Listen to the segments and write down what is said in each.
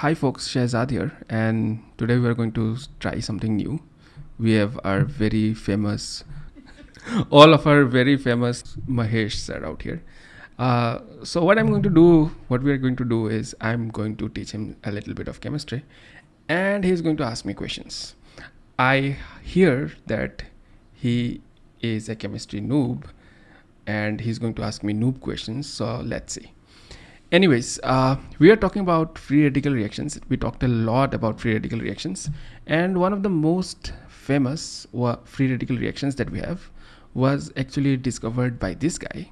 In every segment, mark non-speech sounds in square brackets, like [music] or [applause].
Hi folks, Shahzad here, and today we are going to try something new. We have our very famous, [laughs] all of our very famous Mahesh sir out here. Uh, so what I'm going to do, what we are going to do is I'm going to teach him a little bit of chemistry, and he's going to ask me questions. I hear that he is a chemistry noob, and he's going to ask me noob questions. So let's see anyways uh, we are talking about free radical reactions. We talked a lot about free radical reactions. And one of the most famous free radical reactions that we have was actually discovered by this guy.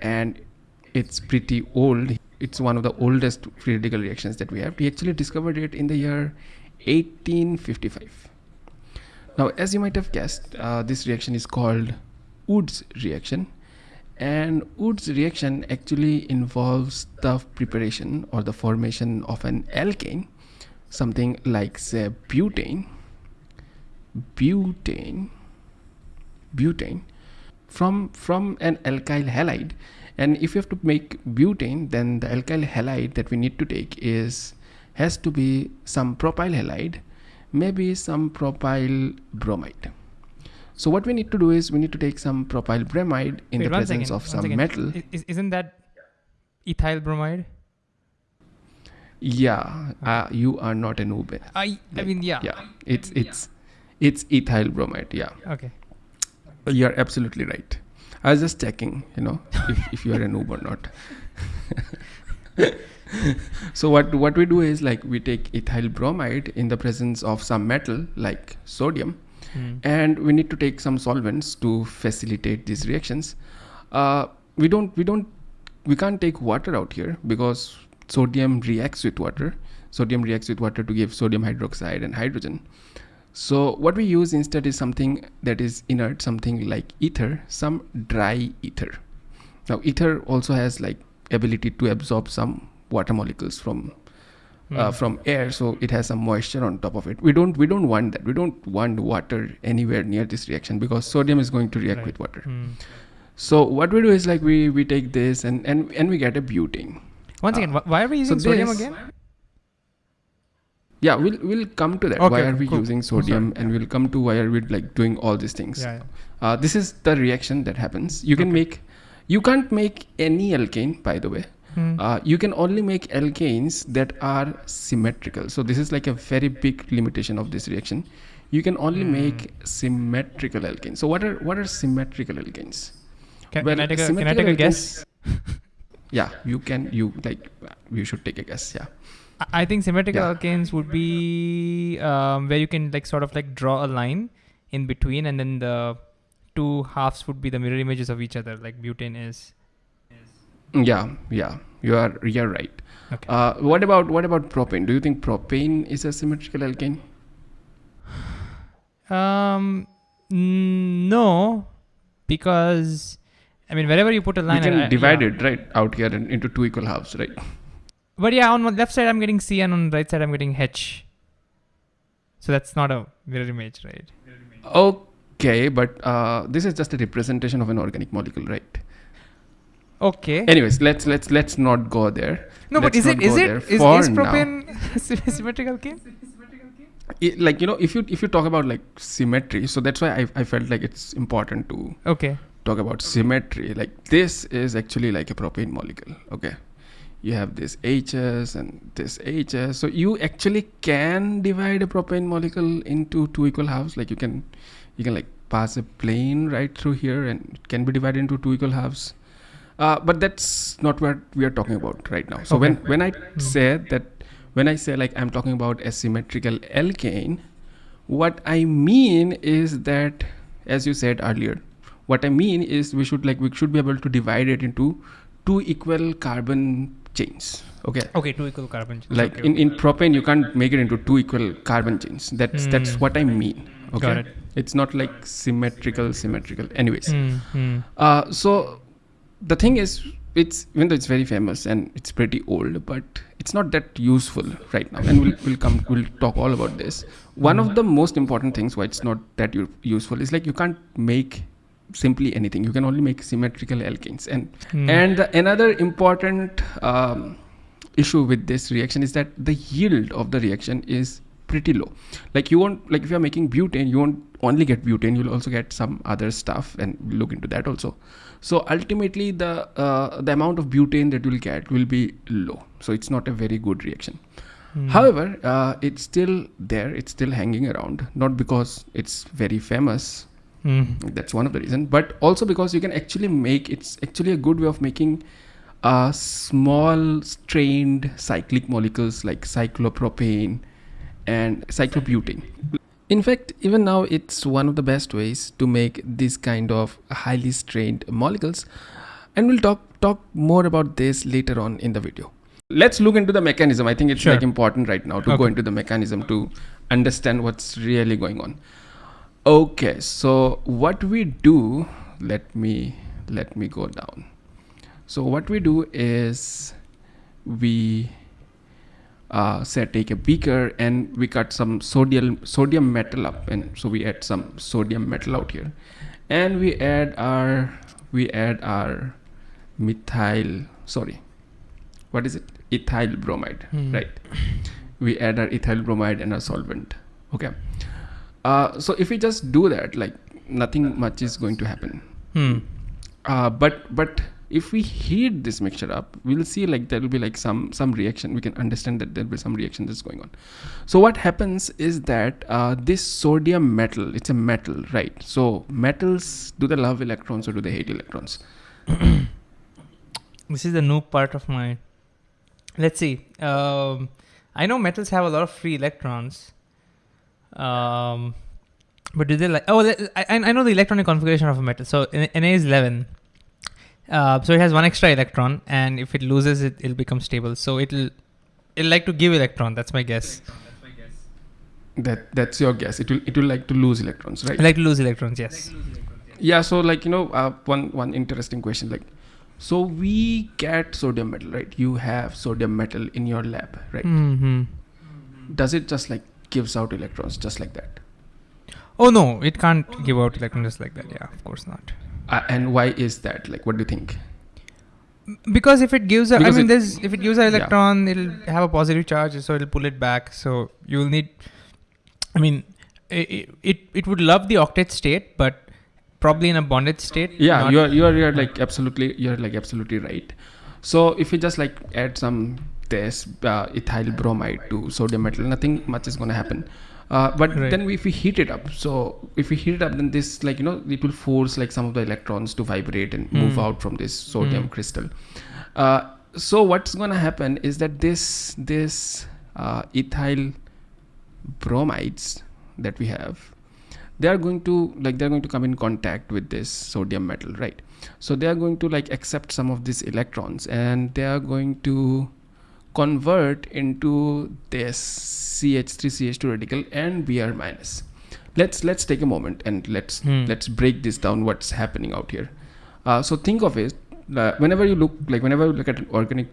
And it's pretty old. It's one of the oldest free radical reactions that we have. He actually discovered it in the year 1855 now as you might have guessed uh, this reaction is called Wurtz reaction and Wurtz reaction actually involves the preparation or the formation of an alkane, something like say butane, butane, butane from from an alkyl halide. And if you have to make butane, then the alkyl halide that we need to take is has to be some propyl halide, maybe some propyl bromide. So what we need to do is we need to take some propyl bromide in Wait, the presence second, of some metal. Is, isn't that ethyl bromide? Yeah, uh, you are not a noob. I, like, I mean, yeah. Yeah, it's it's it's ethyl bromide. Yeah. Okay. You're absolutely right. I was just checking, you know, if, [laughs] if you are a noob or not. [laughs] so what what we do is like we take ethyl bromide in the presence of some metal like sodium mm. and we need to take some solvents to facilitate these reactions uh, we don't we don't we can't take water out here because sodium reacts with water sodium reacts with water to give sodium hydroxide and hydrogen so what we use instead is something that is inert something like ether some dry ether now ether also has like ability to absorb some water molecules from. Uh, hmm. from air so it has some moisture on top of it we don't we don't want that we don't want water anywhere near this reaction because sodium is going to react right. with water mm. so what we do is like we we take this and and and we get a butane once again uh, why are we using so sodium again yeah we'll we'll come to that okay, why are we cool. using sodium and we'll come to why are we like doing all these things yeah, yeah. Uh, this is the reaction that happens you can okay. make you can't make any alkane by the way Hmm. Uh, you can only make alkanes that are symmetrical. So this is like a very big limitation of this reaction. You can only mm. make symmetrical alkanes. So what are what are symmetrical alkanes? Can, well, can I take a, can I take a guess? [laughs] yeah, you can. You like you should take a guess. Yeah. I think symmetrical yeah. alkanes would be um, where you can like sort of like draw a line in between, and then the two halves would be the mirror images of each other, like butane is. Yeah, yeah, you are you're right. Okay. Uh, what about what about propane? Do you think propane is a symmetrical alkane? Um, no, because I mean, wherever you put a line, you can I, divide yeah. it right out here in, into two equal halves, right? But yeah, on the left side I'm getting C, and on the right side I'm getting H. So that's not a mirror image, right? Okay, but uh, this is just a representation of an organic molecule, right? Okay. Anyways, let's let's let's not go there. No, let's but is it is it is, is propane [laughs] symmetrical game? It, like you know, if you if you talk about like symmetry, so that's why I I felt like it's important to okay talk about symmetry. Like this is actually like a propane molecule. Okay, you have this H's and this H's. So you actually can divide a propane molecule into two equal halves. Like you can you can like pass a plane right through here and it can be divided into two equal halves uh, but that's not what we are talking about right now. So okay. when when I mm. say that when I say like I'm talking about a symmetrical alkane, what I mean is that as you said earlier, what I mean is we should like we should be able to divide it into two equal carbon chains. Okay. Okay, two equal carbon chains. Like okay, in, in propane, you can't make it into two equal carbon chains. That's mm. that's what I mean. Okay. Got it. It's not like symmetrical, symmetrical. Anyways. Mm. Uh, so the thing is it's even though it's very famous and it's pretty old but it's not that useful right now. And we'll, we'll come we'll talk all about this. One of the most important things why it's not that useful is like you can't make simply anything. You can only make symmetrical alkanes and mm. and another important um, issue with this reaction is that the yield of the reaction is pretty low. Like you won't like if you're making butane you won't only get butane you'll also get some other stuff and look into that also. So ultimately the uh, the amount of butane that you'll get will be low. So it's not a very good reaction. Hmm. however uh, it's still there it's still hanging around not because it's very famous. Hmm. that's one of the reason but also because you can actually make it's actually a good way of making uh, small strained cyclic molecules like cyclopropane and cyclobutane in fact even now it's one of the best ways to make this kind of highly strained molecules and we'll talk talk more about this later on in the video. Let's look into the mechanism. I think it's Sure. like important right now to go into the mechanism to understand what's really going on. Okay so what we do let me let me go down. So what we do is we uh, say take a beaker and we cut some sodium sodium metal up and so we add some sodium metal out here. And we add our we add our methyl sorry what is it? Ethyl bromide Hmm. right? We add our ethyl bromide and our solvent okay? Uh, so if we just do that like nothing much is going to happen. Hmm. uh, but but if we heat this mixture up we'll see like there will be like some some reaction we can understand that there'll be some reaction that's going on so what happens is that uh, this sodium metal it's a metal right so metals do they love electrons or do they hate electrons [coughs] This is the new part of my. Let's see. Um, I know metals have a lot of free electrons. Um, but do they like? Oh, I, I know the electronic configuration of a metal. So Na is 11. Uh, so it has one extra electron, and if it loses it, it'll become stable. So it'll it'll like to give electron. That's my guess. That's my guess. that that's your guess it will it will like to lose electrons right I like to lose electrons. Yes. yeah so like you know uh, one one interesting question like so we get sodium metal right you have sodium metal in your lab right Mm-hmm. does it just like gives out electrons just like that Oh no, it can't give out electrons just like that. Yeah, of course not. Uh, and why is that like what do you think because if it gives a, I Because mean, it- there's if it gives an Yeah. electron, it'll have a positive charge, so it'll pull it back. So you'll need, I mean, it it, it would love the octet state, but probably in a bonded state. yeah you're you're you're like absolutely you're like absolutely right so if you just like add some this uh, ethyl bromide to sodium metal nothing much is going to happen uh, but Right. then if we heat it up so if we heat it up then this like you know it will force like some of the electrons to vibrate and move Hmm. out from this sodium Hmm. crystal uh, so what's going to happen is that this this uh, ethyl bromides that we have they are going to like they're going to come in contact with this sodium metal right so they are going to like accept some of these electrons and they are going to convert into this ch3ch2 radical and br minus let's let's take a moment and let's Hmm. let's break this down what's happening out here uh, so think of it uh, whenever you look like whenever you look at an organic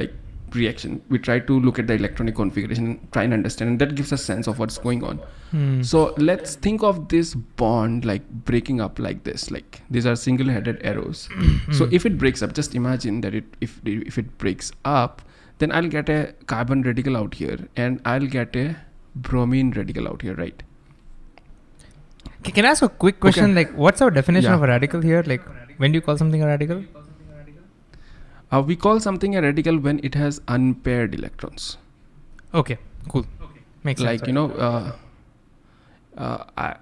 like reaction we try to look at the electronic configuration and try and understand and that gives a sense of what's going on Hmm. so let's think of this bond like breaking up like this like these are single headed arrows [coughs] so Hmm. if it breaks up just imagine that it if if it breaks up then i'll get a carbon radical out here and i'll get a bromine radical out here right Can I ask a quick question? Like, what's our definition Yeah. of a radical here? Like, when do you call something a radical? uh, we call something a radical when it has unpaired electrons Okay, cool. Okay. Makes like sense. you know uh, uh, I,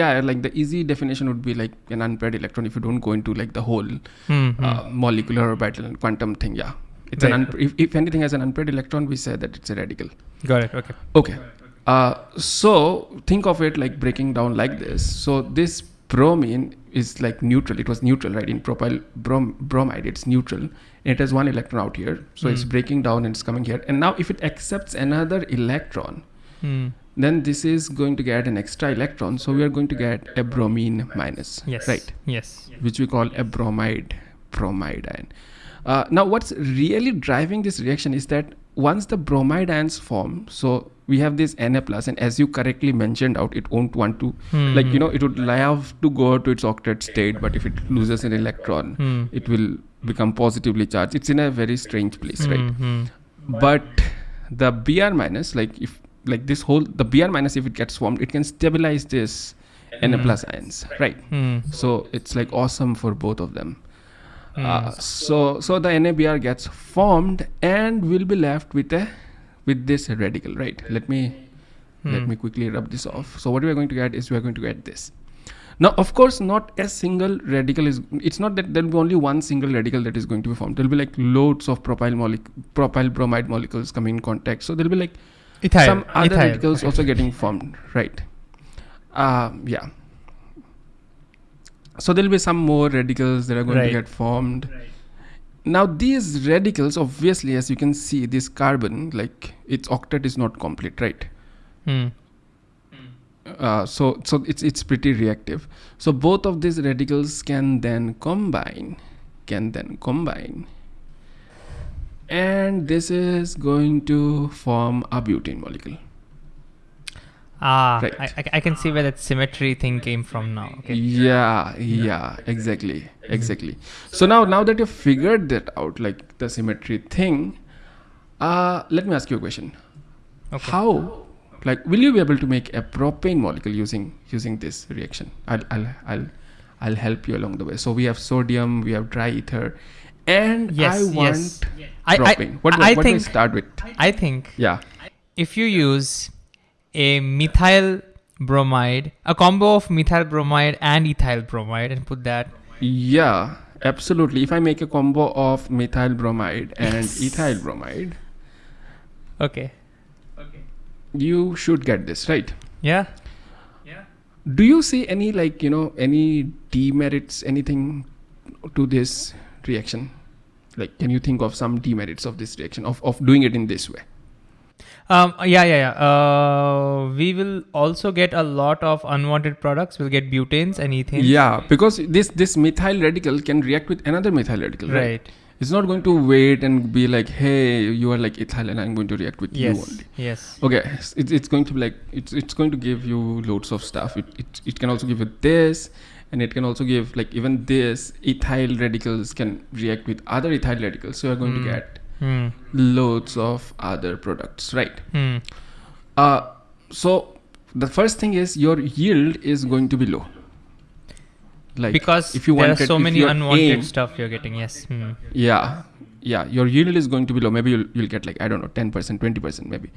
yeah like the easy definition would be like an unpaired electron if you don't go into like the whole Hmm, hmm. uh, molecular orbital and quantum thing yeah it's an Right. unp- if, if anything has an unpaired electron we say that it's a radical Got it. Okay. okay uh, so think of it like breaking down like this so this bromine is like neutral it was neutral right in propyl brom- bromide it's neutral and it has one electron out here so it's Hmm. breaking down and it's coming here and now if it accepts another electron Hmm. then this is going to get an extra electron so we are going to get a bromine minus Yes. right Yes. which we call a bromide bromide ion uh, now what's really driving this reaction is that once the bromide ions form so we have this Na plus and as you correctly mentioned out it won't want to Hmm, like you hmm. know it would love to go to its octet state but if it loses an electron Hmm. it will become positively charged it's in a very strange place right Hmm, hmm. but the br minus like if like this whole the br minus if it gets formed it can stabilize this na Hmm. plus ions right Hmm. so it's like awesome for both of them Hmm. Uh, so so the nabr gets formed and we'll be left with a with this radical right? Let me let Hmm. me quickly rub this off. So what we are going to get is we are going to get this. Now of course not a single radical is it's not that there will be only one single radical that is going to be formed. There will be like loads of propyl molecule propyl bromide molecules coming in contact. So there will be like Ethyl. some other ethyl. radicals also getting formed right? Uh, yeah so there will be some more radicals that are going Right. to get formed. Now these radicals obviously as you can see this carbon like its octet is not complete right? Hmm. uh, so so it's it's pretty reactive. So both of these radicals can then combine can then combine. And this is going to form a butane molecule Ah, Right. I, I, can see where that symmetry thing came from now. Okay. yeah yeah exactly exactly so now now that you've figured that out like the symmetry thing uh let me ask you a question Okay. how like will you be able to make a propane molecule using using this reaction i'll i'll i'll, I'll help you along the way so we have sodium we have dry ether and Yes, i want yes. I, I, what, do- I what do i start with I think yeah if you use a methyl bromide, a combo of methyl bromide and ethyl bromide, and put that. yeah absolutely if i make a combo of methyl bromide and Yes. ethyl bromide Okay. Okay. You should get this right Yeah. Yeah. do you see any like you know any demerits anything to this reaction like can you think of some demerits of this reaction of, of doing it in this way Um. Yeah. Yeah. Yeah. Uh, we will also get a lot of unwanted products. We'll get butanes and ethanes. yeah because this this methyl radical can react with another methyl radical right, Right. it's not going to wait and be like hey you are like ethyl and i'm going to react with you Yes. only Yes. okay it's, it's going to be like it's it's going to give you loads of stuff it, it, it can also give you this and it can also give like even this ethyl radicals can react with other ethyl radicals so you're going Hmm. to get Hmm. loads of other products right Hmm. uh so the first thing is your yield is going to be low like because if you there are so many unwanted aim- stuff you're getting. Yes. Hmm. yeah yeah your yield is going to be low maybe you'll, you'll get like i don't know 10% 20% maybe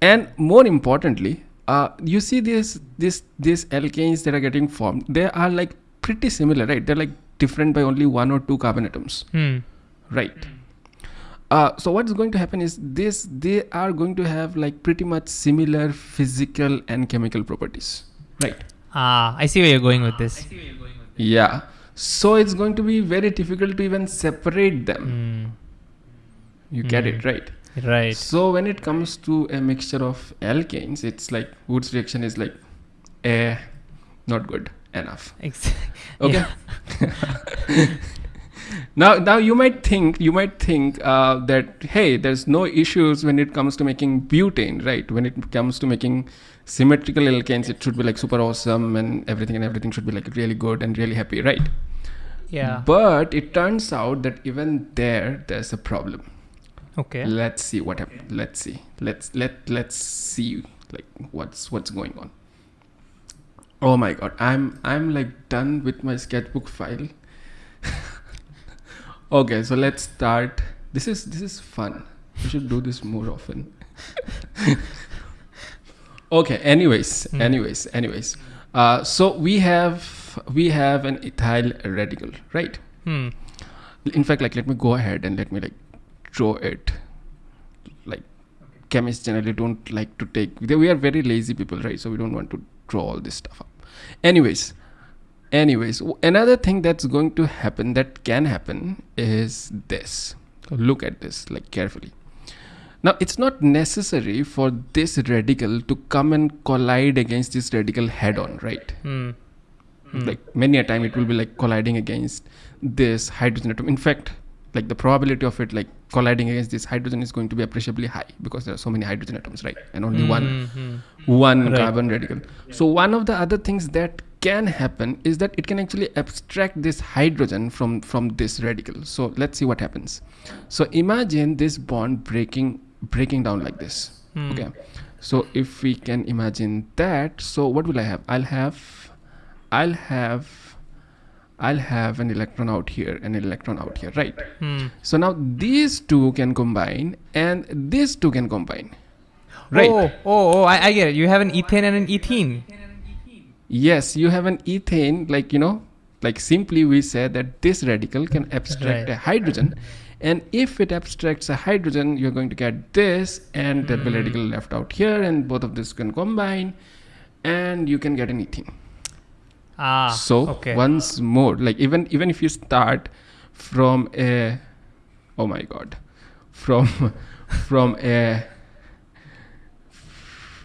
and more importantly uh, you see this this these alkanes that are getting formed they are like pretty similar right they're like different by only one or two carbon atoms Hmm. right uh, so what's going to happen is this they are going to have like pretty much similar physical and chemical properties right Ah, I see where you're going with this. yeah so it's going to be very difficult to even separate them Hmm. you get Hmm. it right Right. So when it comes to a mixture of alkanes, it's like Wurtz reaction is like, eh, not good enough. Ex- [laughs] Okay. [laughs] [laughs] Now, now you might think you might think uh, that hey, there's no issues when it comes to making butane, right? When it comes to making symmetrical alkanes, it should be like super awesome and everything and everything should be like really good and really happy, right? Yeah. But it turns out that even there, there's a problem. Okay. let's see what happened let's see let's let let's see like what's what's going on oh my god i'm i'm like done with my sketchbook file [laughs] okay so let's start. This is this is fun. We should do this more often. [laughs] Okay anyways Hmm. anyways anyways. Uh, so we have we have an ethyl radical right? Hmm. in fact like let me go ahead and let me like draw it. Like chemists generally don't like to take they, we are very lazy people right? So we don't want to draw all this stuff up. Anyways anyways another thing that's going to happen that can happen is this look at this like carefully now it's not necessary for this radical to come and collide against this radical head on right Hmm. Hmm. like many a time it will be like colliding against this hydrogen atom in fact like the probability of it like colliding against this hydrogen is going to be appreciably high because there are so many hydrogen atoms right and only one Hmm, hmm. one Right. carbon radical so one of the other things that can happen is that it can actually abstract this hydrogen from from this radical so let's see what happens so imagine this bond breaking breaking down like this Hmm. okay so if we can imagine that so what will i have i'll have i'll have i'll have an electron out here and an electron out here right Hmm. so now these two can combine and these two can combine right Oh, oh, oh! I, I get it. You have an ethane and an ethene. Yes you have an ethane like you know like simply we say that this radical can abstract Right. a hydrogen and if it abstracts a hydrogen you're going to get this and be a radical left out here and both of this can combine and you can get an ethene Ah. so okay. once more like even even if you start from a oh my god from [laughs] from a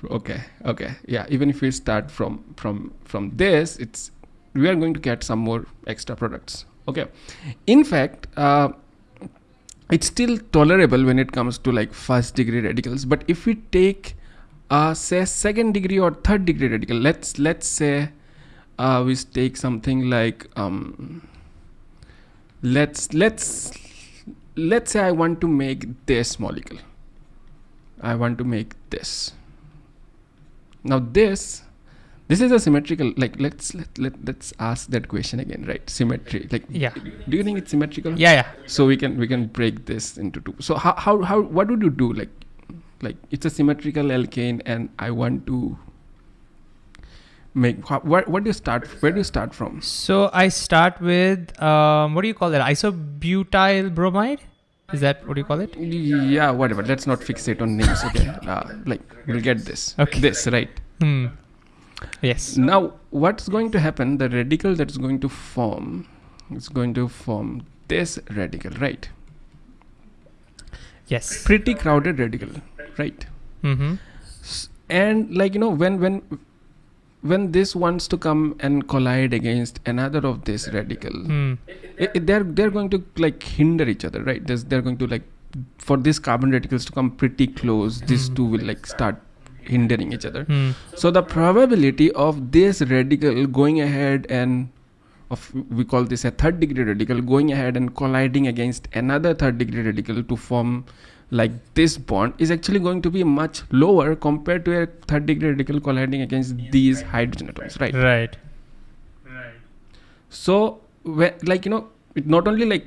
okay okay yeah even if we start from from from this it's we are going to get some more extra products okay in fact uh, it's still tolerable when it comes to like first degree radicals but if we take uh, say second degree or third degree radical let's let's say uh, we take something like um, let's let's let's say I want to make this molecule. I want to make this. Now this this is a symmetrical like let's let, let let's ask that question again right symmetry like Yeah. do you think it's symmetrical Yeah, yeah. so we can we can break this into two so how how, how what would you do like like it's a symmetrical alkane and i want to make what, what do you start where do you start from So I start with um, what do you call that? Isobutyl bromide. Is that what you call it? yeah whatever let's not fixate on names okay [laughs] uh, like we'll get this Okay. this right Hmm. Yes. now what's going to happen the radical that's going to form is going to form this radical right Yes. pretty crowded radical right Mm-hmm. And like you know when when when this wants to come and collide against another of this radical Hmm. i- i- they're they're going to like hinder each other right There's, they're going to like for these carbon radicals to come pretty close these Mhm. two will like start hindering each other Hmm. so the probability of this radical going ahead and of we call this a third degree radical going ahead and colliding against another third degree radical to form like this bond is actually going to be much lower compared to a third degree radical colliding against these hydrogen atoms right? Right. right. So whe- like you know it not only like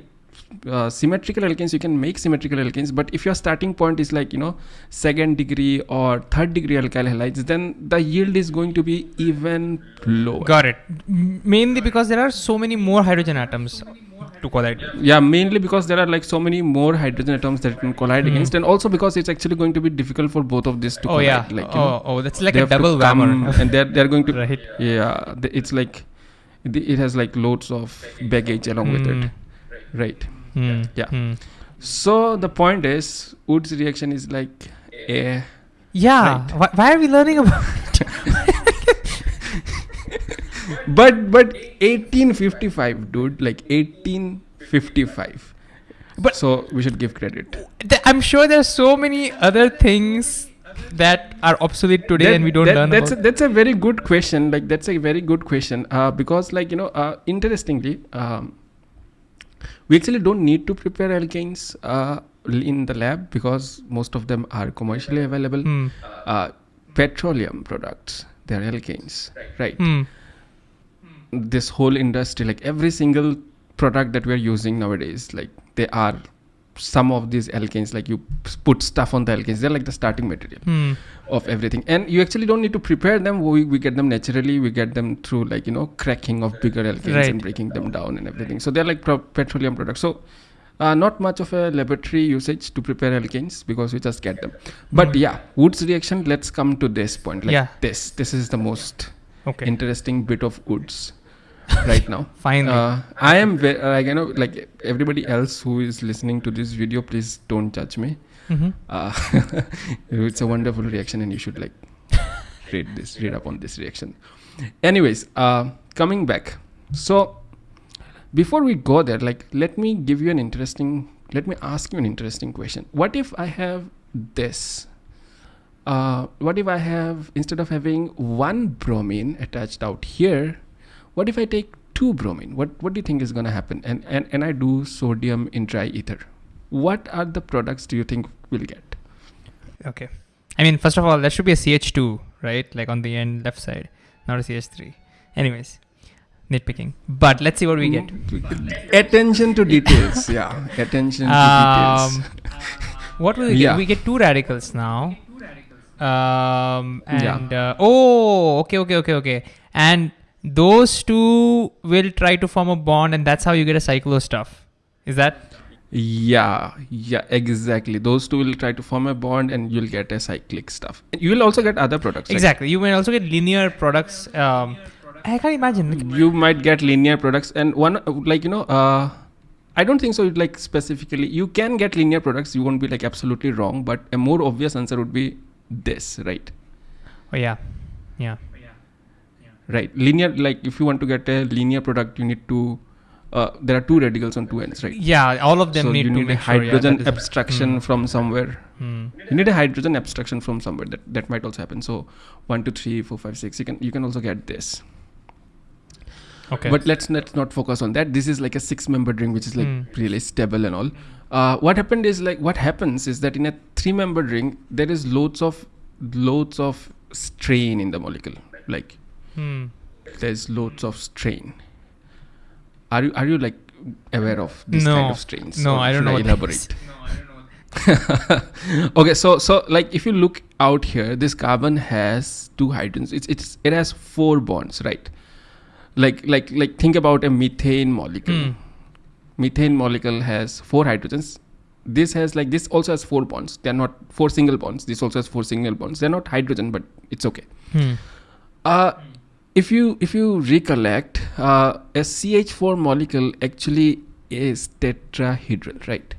uh, symmetrical alkanes you can make symmetrical alkanes but if your starting point is like you know second degree or third degree alkyl halides then the yield is going to be even lower. Got it. Mainly because there are so many more hydrogen atoms to collide. yeah mainly because there are like so many more hydrogen atoms that can collide Hmm. against and also because it's actually going to be difficult for both of these to Oh collide yeah. like you oh, know, oh, that's like a double whammer. and they're they're going to [laughs] right. yeah it's like it it has like loads of baggage along with it right Hmm. Yeah. Hmm. So the point is, Wurtz reaction is like a Yeah. Right. Why, why are we learning about? [laughs] but but 1855, dude, like 1855. But- so we should give credit. Th- I'm sure there's so many other things that are obsolete today That- and we don't that- learn That's about. a, that's a very good question. Like that's a very good question. Uh, because like you know, uh, interestingly, um, we actually don't need to prepare alkanes uh, in the lab because most of them are commercially available. Uh, petroleum products, they're alkanes, right? Hmm. This whole industry like every single product that we are using nowadays like they are some of these alkanes like you put stuff on the alkanes they're like the starting material Hmm. of everything and you actually don't need to prepare them we, we get them naturally we get them through like you know cracking of bigger alkanes Right. and breaking them down and everything so they're like pro- petroleum products so uh, not much of a laboratory usage to prepare alkanes because we just get them but Mhm. yeah Wurtz reaction let's come to this point like Yeah. this this is the most Okay. interesting bit of Wurtz right now [laughs] Finally. uh, I am ve- uh, like you know like everybody else who is listening to this video, please don't judge me. Mhm. Uh, [laughs] it's a wonderful reaction, and you should like [laughs] read this, read up on this reaction. Anyways, uh, coming back. So before we go there, like let me give you an interesting. Let me ask you an interesting question. What if I have this? Uh, what if I have instead of having one bromine attached out here, what if I take two bromine? What what do you think is going to happen? And, and and I do sodium in dry ether. What are the products do you think we'll get? Okay. I mean, first of all, that should be a CH2, right? Like on the end left side, not a CH3. Anyways, nitpicking. But let's see what we get. [laughs] Attention to details. yeah, attention to Um, details. [laughs] what will we get? Yeah. We get two radicals now. Um, Yeah. and uh, oh, okay, okay, okay, okay. And those two will try to form a bond, and that's how you get a cyclo stuff. Is that Yeah, yeah, exactly. Those two will try to form a bond, and you'll get a cyclic stuff. And you will also get other products. exactly? You may also get linear products. Um, I can't imagine. you might get linear products and one like you know uh i don't think so like specifically you can get linear products you won't be like absolutely wrong but a more obvious answer would be this right Oh yeah, yeah. right linear like if you want to get a linear product you need to uh, there are two radicals on two ends right Yeah, all of them so need you to need a make sure, yeah, hydrogen abstraction Hmm. from somewhere Hmm. you need a hydrogen abstraction from somewhere that that might also happen so one two three four five six you can you can also get this Okay. But let's let's not focus on that. This is like a six-member ring, which is like Hmm. really stable and all. Uh, what happened is like what happens is that in a three-member ring there is loads of loads of strain in the molecule. Like Hmm. there's loads of strain. Are you are you like aware of this No. kind of strains? No, Or I don't should know what that elaborate. [laughs] okay, so so like if you look out here, this carbon has two hydrogens. It's it's it has four bonds, right? Like like like think about a methane molecule. Hmm. Methane molecule has four hydrogens. This has like this also has four bonds. They're not four single bonds. This also has four single bonds. They're not hydrogen, but it's okay. Hmm. Uh, if you if you recollect, uh, a CH4 molecule actually is tetrahedral, right?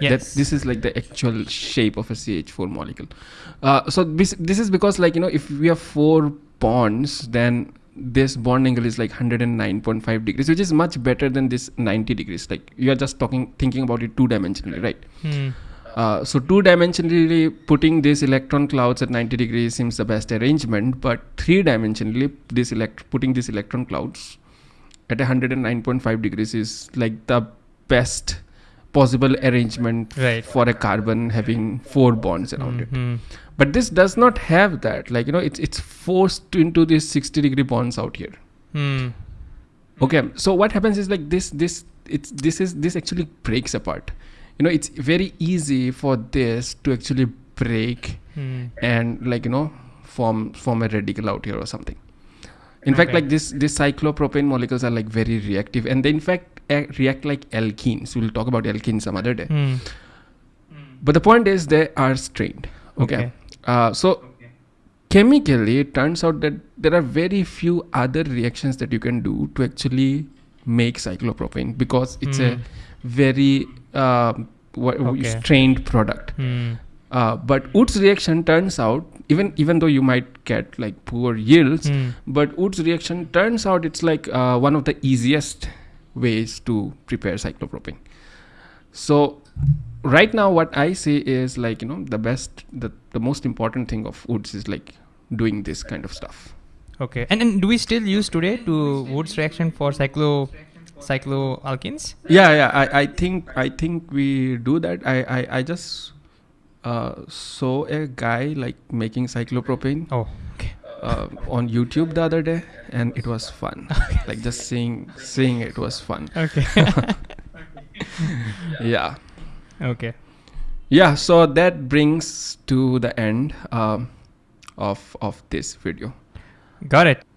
Yes. That this is like the actual shape of a CH4 molecule. Uh, so this this is because like you know if we have four bonds, then this bond angle is like 109.5 degrees, which is much better than this 90 degrees. Like you are just talking thinking about it two dimensionally, right? Hmm. Uh, so two dimensionally putting these electron clouds at 90 degrees seems the best arrangement, but three dimensionally this elect putting these electron clouds at 109.5 degrees is like the best possible arrangement Right. for a carbon having four bonds around it. But this does not have that. Like you know, it's it's forced into these 60 degree bonds out here. Hmm. Okay, so what happens is like this this it's this is this actually breaks apart. You know, it's very easy for this to actually break Hmm. and like you know form form a radical out here or something. In fact, like this this cyclopropane molecules are like very reactive and they in fact react like alkenes. We'll talk about alkenes some other day. Hmm. But the point is they are strained. Okay. Okay. Uh, so chemically, it turns out that there are very few other reactions that you can do to actually make cyclopropane because it's a Hmm. very wha- Okay. strained product. Hmm. Uh, but Wurtz reaction turns out, even even though you might get like poor yields, Hmm. but Wurtz reaction turns out it's like uh, one of the easiest ways to prepare cyclopropane. So right now, what I say is like you know the best, the the most important thing of Wurtz is like doing this kind of stuff. Okay. And then do we still use today to Wurtz reaction for cyclo cycloalkenes? Yeah, yeah. I, I think I think we do that. I I, I just uh, saw a guy like making cyclopropane Oh, okay. uh, on YouTube the other day, and it was fun. [laughs] like just seeing seeing it was fun. Okay. [laughs] Yeah, okay. yeah. So that brings to the end um, of of this video. Got it.